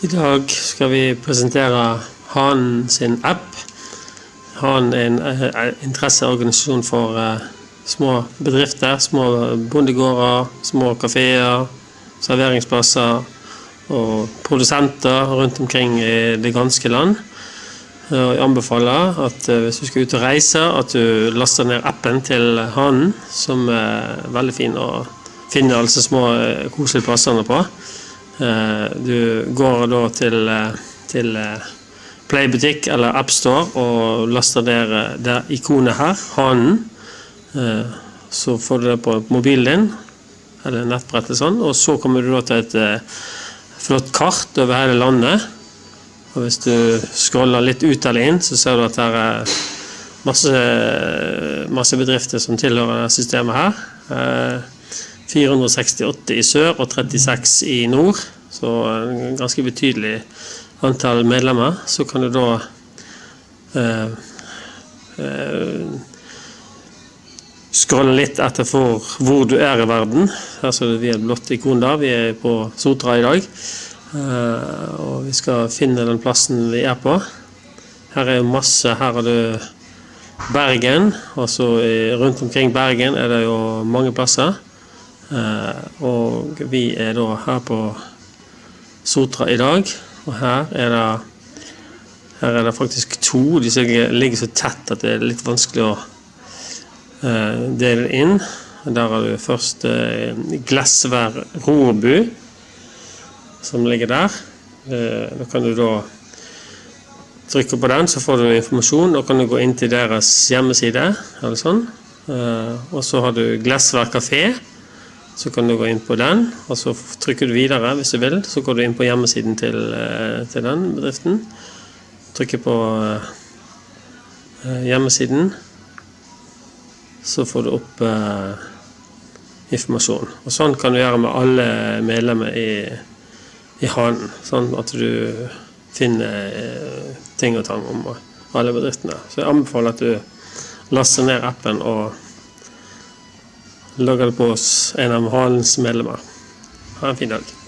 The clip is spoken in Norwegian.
I dag skal vi presentere Hanen sin app. Hanen er en eh, interesseorganisasjon for eh, små bedrifter, små bondegårder, små kafeer, serveringsplasser og produsenter rundt omkring i det ganske land. Jeg anbefaler at eh, hvis du skal ut og reise, at du laster ned appen til Hanen, som er veldig fin å finne alle disse små eh, koselige plassene på. Eh, Du går da til, eh, til eh, Playbutikk eller AppStore og laster ned det ikonet her, Hanen. Så får du det på mobilen din, eller nettbrettet sånn, og så kommer du da til et flott kart over hele landet. Og hvis du scroller litt ut eller inn, så ser du at det er masse, masse bedrifter som tilhører systemet her. Eh, 468 i sør og 36 i nord, så en ganske betydelig antall medlemmer. Så kan du da eh, eh, scrolle litt etter for hvor du er i verden. Her ser vi er et blått ikon da, vi er på Sotra i dag. Eh, og vi skal finne den plassen vi er på. Her er masse, her har du Bergen, og så rundt omkring Bergen er det jo mange plasser. Eh, og vi er da her på Sotra i dag, og her er det her er det faktisk to. De ligger så tett at det er litt vanskelig å eh, dele inn. Der har du først eh, Glesvær Rorbu, som ligger der. Da kan du da trykke på den, så får du informasjon. Da kan du gå inn til deres hjemmeside, eller sånn. Og så har du Glesvær kafé. Så kan du gå inn på den, og så trykker du videre hvis du vil. Så går du inn på hjemmesiden til, eh, til den bedriften. Trykker på eh, hjemmesiden. Så får du opp eh, informasjon. Og sånn kan du gjøre med alle medlemmer i, i Hanen. Sånn at du finner eh, ting og tang om alle bedriftene. Så jeg anbefaler at du laster ned appen og logger på oss, en av Hanens medlemmer. Ha en fin dag.